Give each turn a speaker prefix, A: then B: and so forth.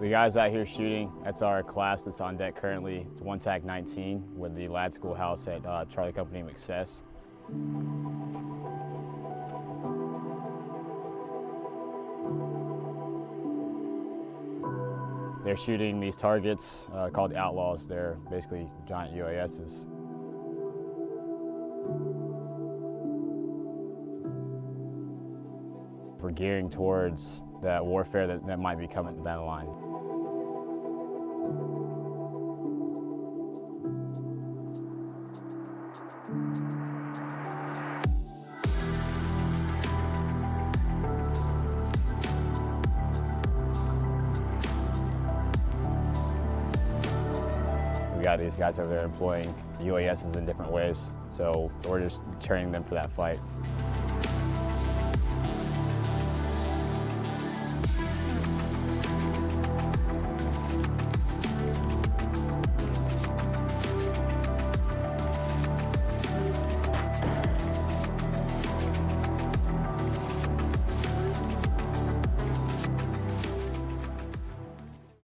A: The guys out here shooting, that's our class that's on deck currently. It's one TAC 19 with the LAAD Schoolhouse at uh, Charlie Company MCCES. They're shooting these targets uh, called Outlaws. They're basically giant UASs. We're gearing towards that warfare that, that might be coming down the line. We got these guys over there employing UASs in different ways, so we're just training them for that fight.